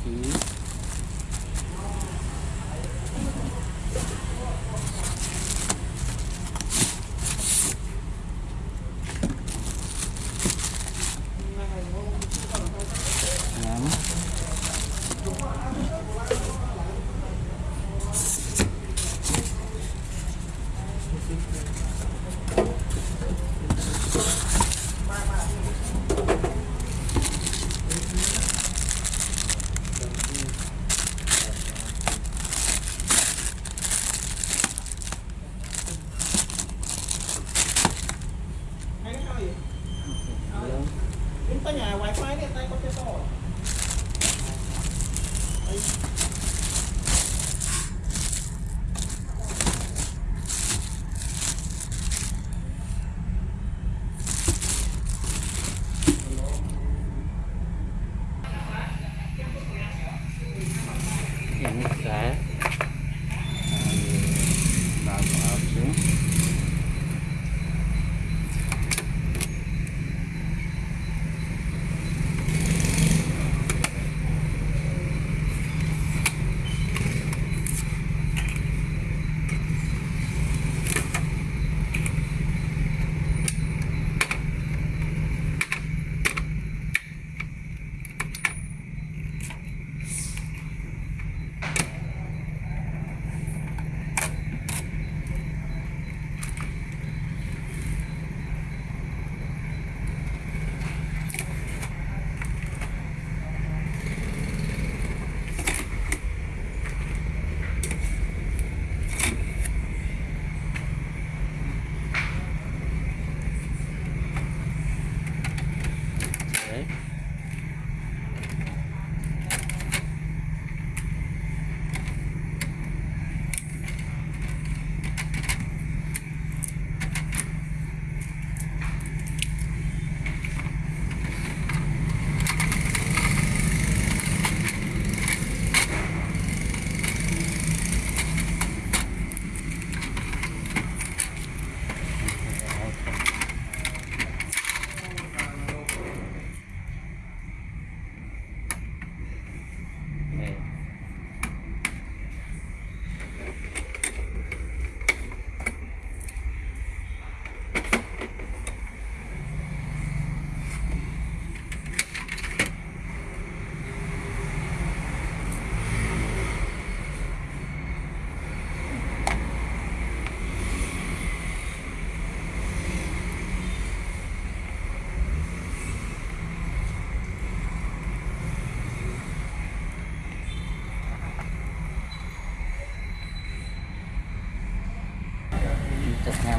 Yung tiếp theo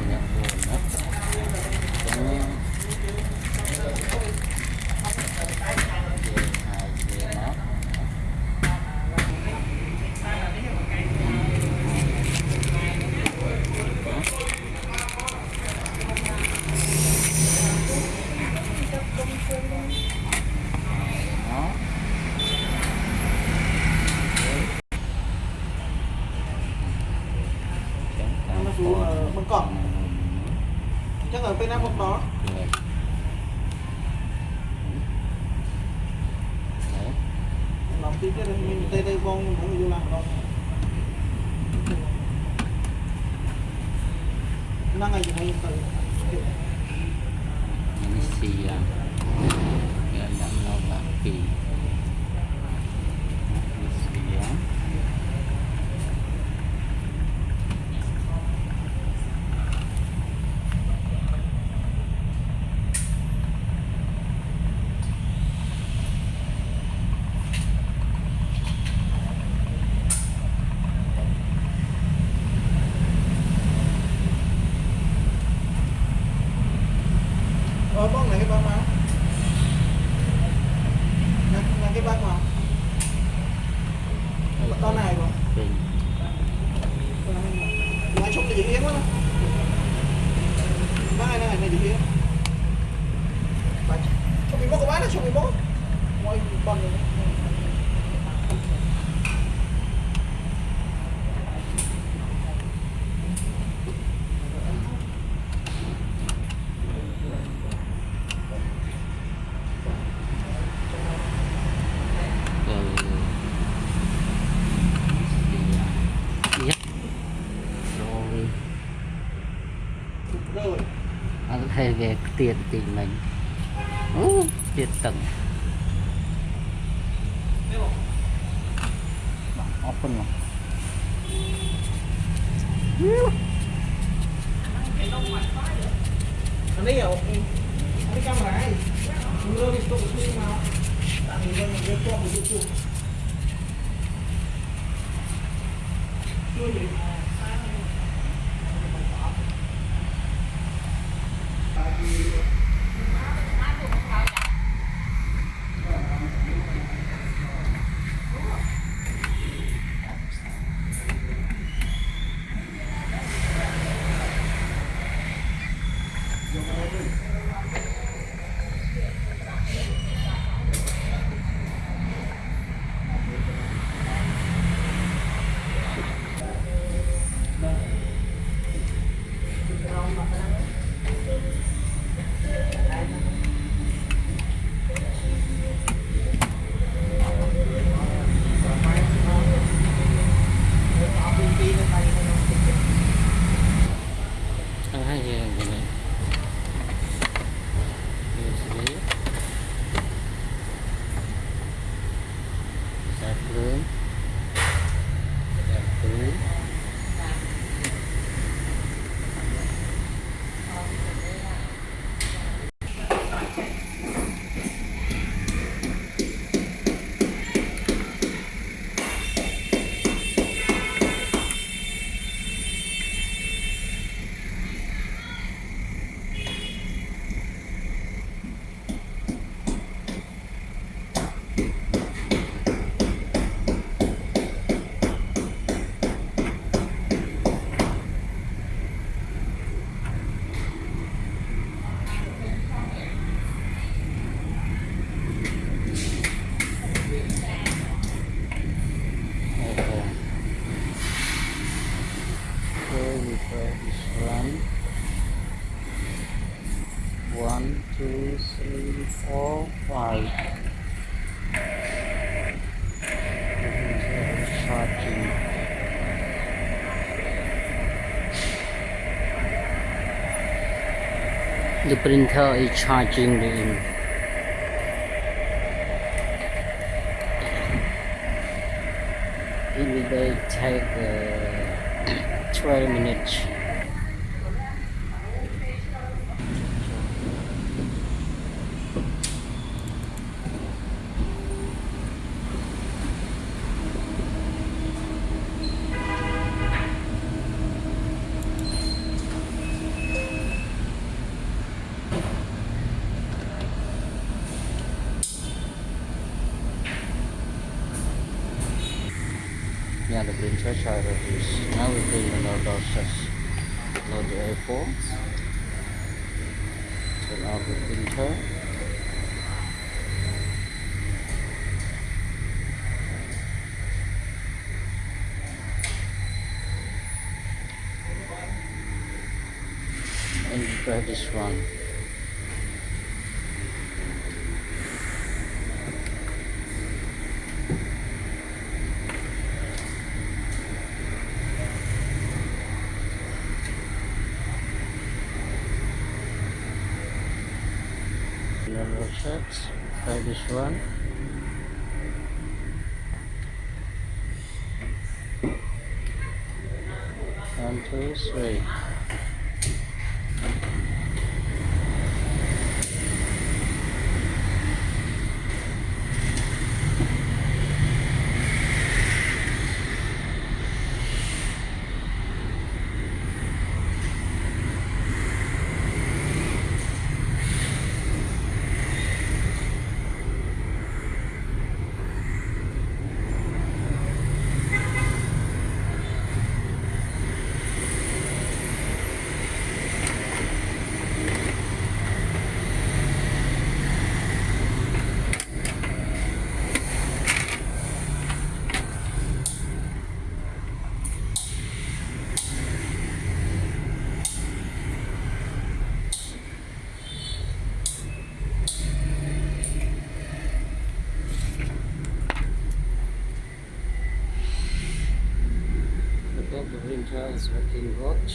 một cỏ chắc ở tây nam không có làm tí cái mình tây tây con cũng vô làm đâu năng ngày gì mà yên tự lo làm kỳ ទៀតទីមិញអូទៀតតឹងអរគុណមក The printer is charging the. It will take uh, 12 minutes. Printer charger now we're doing another process. Load the A4. Turn off the printer. And try this one. Another set. Try this one. One, two, three. Guys, working watch.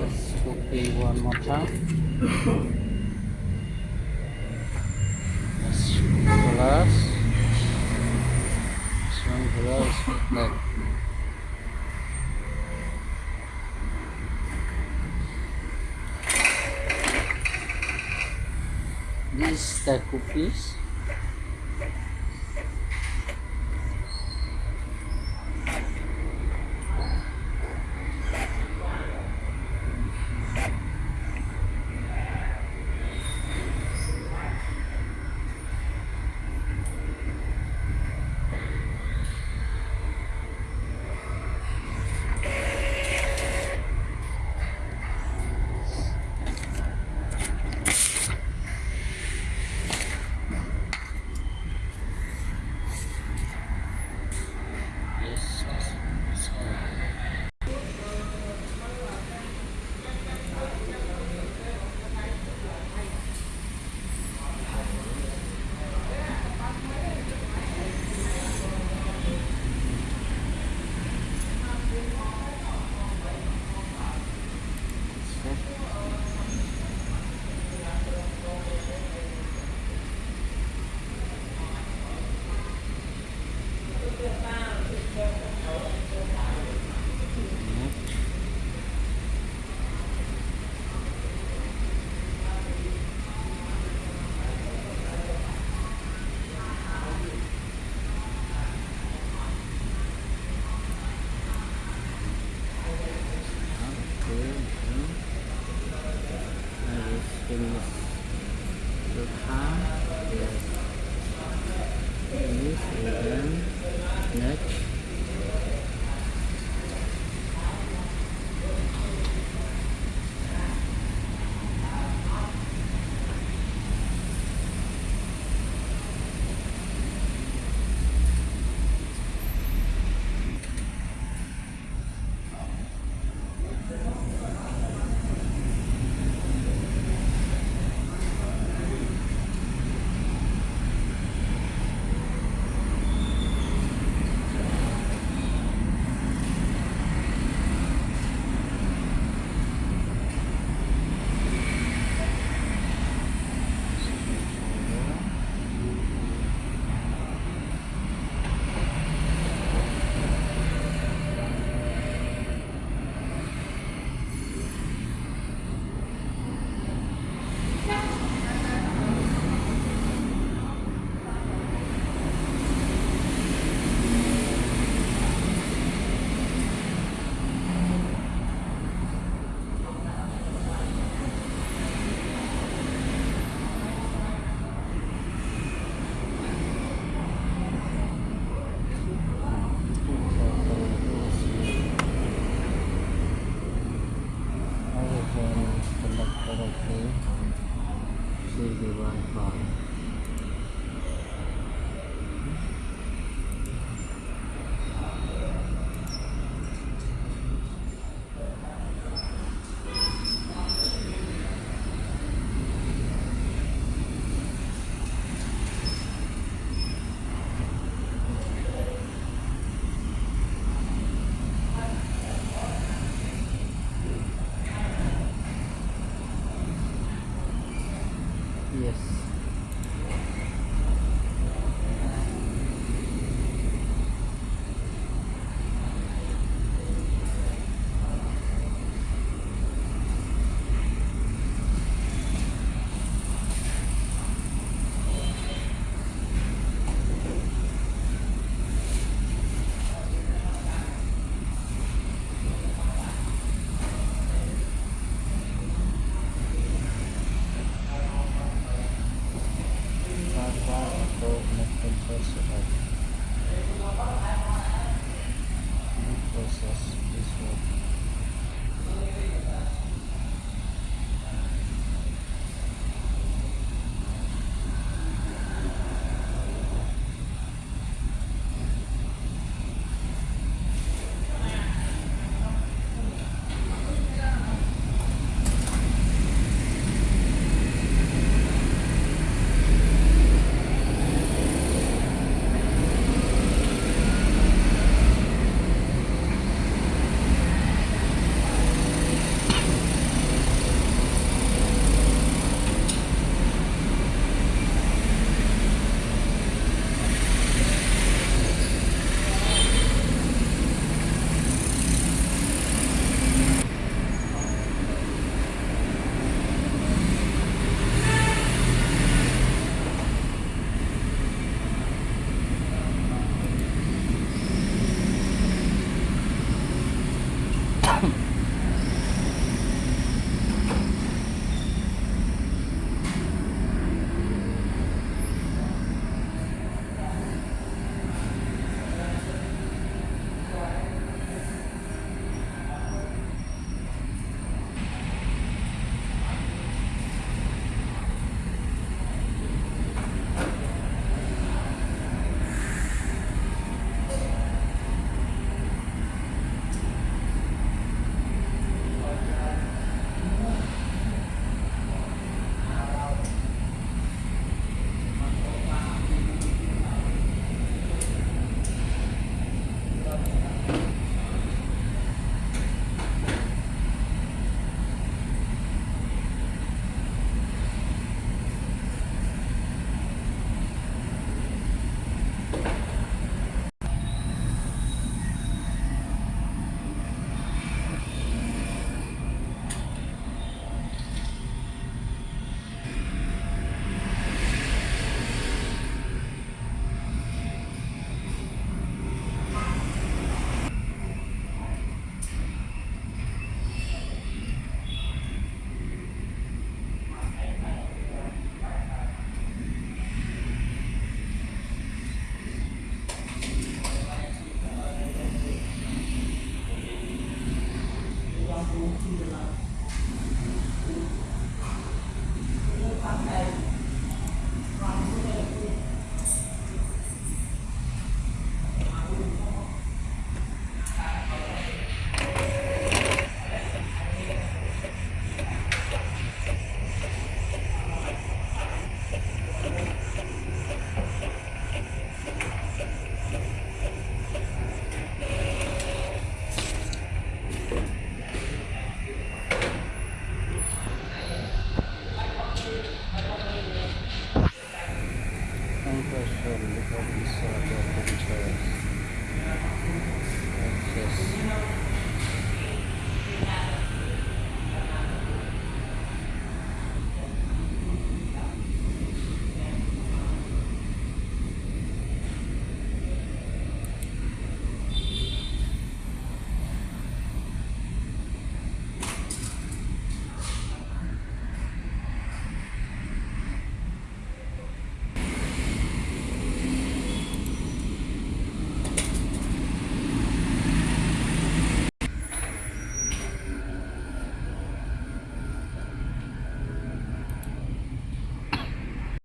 Let's copy one more time. Let's plus. This one plus like This the cookies. chừng được khá được nước next